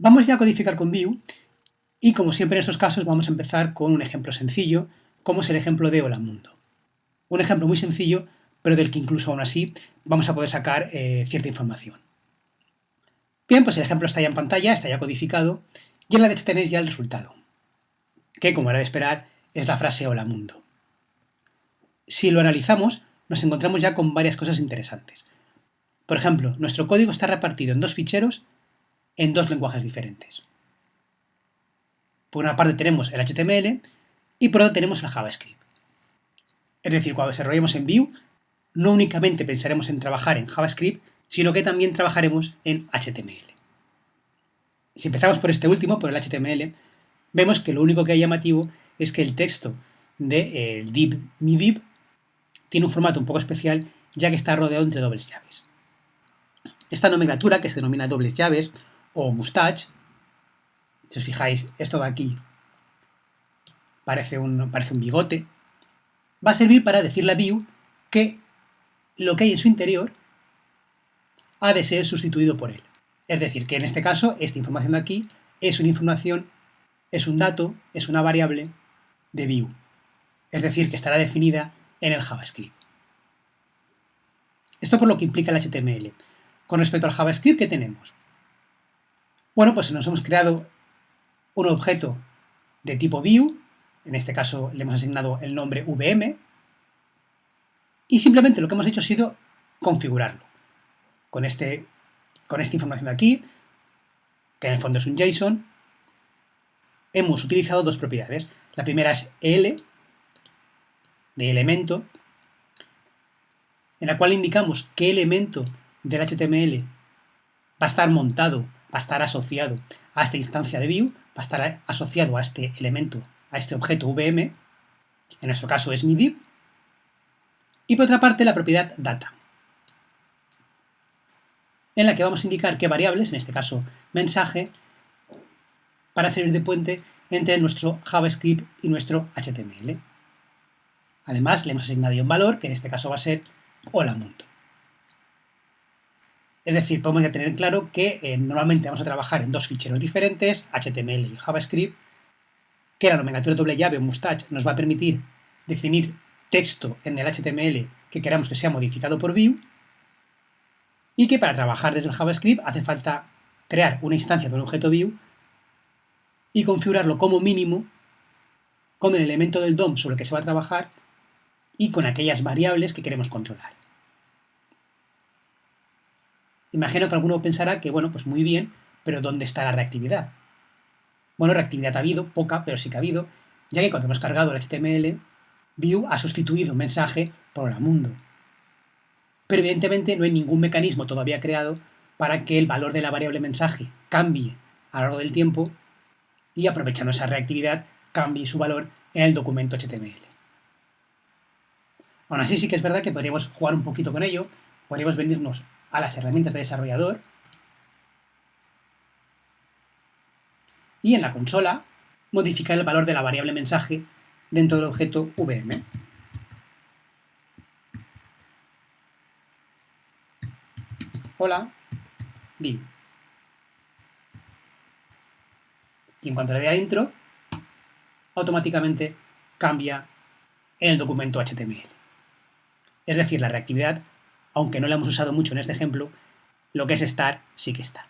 Vamos ya a codificar con Vue y como siempre en estos casos vamos a empezar con un ejemplo sencillo, como es el ejemplo de Hola Mundo. Un ejemplo muy sencillo, pero del que incluso aún así vamos a poder sacar eh, cierta información. Bien, pues el ejemplo está ya en pantalla, está ya codificado, y en la derecha tenéis ya el resultado, que como era de esperar es la frase Hola Mundo. Si lo analizamos, nos encontramos ya con varias cosas interesantes. Por ejemplo, nuestro código está repartido en dos ficheros en dos lenguajes diferentes. Por una parte tenemos el HTML y por otra tenemos el JavaScript. Es decir, cuando desarrollemos en Vue, no únicamente pensaremos en trabajar en JavaScript, sino que también trabajaremos en HTML. Si empezamos por este último, por el HTML, vemos que lo único que hay llamativo es que el texto del de, div mi tiene un formato un poco especial ya que está rodeado entre dobles llaves. Esta nomenclatura, que se denomina dobles llaves o mustache, si os fijáis, esto de aquí parece un, parece un bigote, va a servir para decirle a Vue que lo que hay en su interior ha de ser sustituido por él. Es decir, que en este caso, esta información de aquí es una información, es un dato, es una variable de Vue. Es decir, que estará definida en el JavaScript. Esto por lo que implica el HTML. Con respecto al JavaScript, ¿qué tenemos? Bueno, pues nos hemos creado un objeto de tipo Vue, en este caso le hemos asignado el nombre VM, y simplemente lo que hemos hecho ha sido configurarlo. Con, este, con esta información de aquí, que en el fondo es un JSON, hemos utilizado dos propiedades. La primera es L, de elemento, en la cual indicamos qué elemento del HTML va a estar montado, va a estar asociado a esta instancia de view, va a estar asociado a este elemento, a este objeto VM, en nuestro caso es mi div, y por otra parte la propiedad data, en la que vamos a indicar qué variables, en este caso mensaje, para servir de puente entre nuestro JavaScript y nuestro HTML. Además, le hemos asignado un valor, que en este caso va a ser hola mundo. Es decir, podemos ya tener claro que eh, normalmente vamos a trabajar en dos ficheros diferentes, HTML y JavaScript, que la nomenclatura doble llave o mustache nos va a permitir definir texto en el HTML que queramos que sea modificado por Vue, y que para trabajar desde el JavaScript hace falta crear una instancia de un objeto Vue y configurarlo como mínimo con el elemento del DOM sobre el que se va a trabajar y con aquellas variables que queremos controlar. Imagino que alguno pensará que, bueno, pues muy bien, pero ¿dónde está la reactividad? Bueno, reactividad ha habido, poca, pero sí que ha habido, ya que cuando hemos cargado el HTML, Vue ha sustituido un mensaje por hola mundo. Pero evidentemente no hay ningún mecanismo todavía creado para que el valor de la variable mensaje cambie a lo largo del tiempo y aprovechando esa reactividad cambie su valor en el documento HTML. Aún así sí que es verdad que podríamos jugar un poquito con ello, podríamos venirnos a las herramientas de desarrollador y en la consola modificar el valor de la variable mensaje dentro del objeto VM. Hola, div. Y en cuanto le dé intro, automáticamente cambia en el documento HTML. Es decir, la reactividad, aunque no la hemos usado mucho en este ejemplo, lo que es estar sí que está.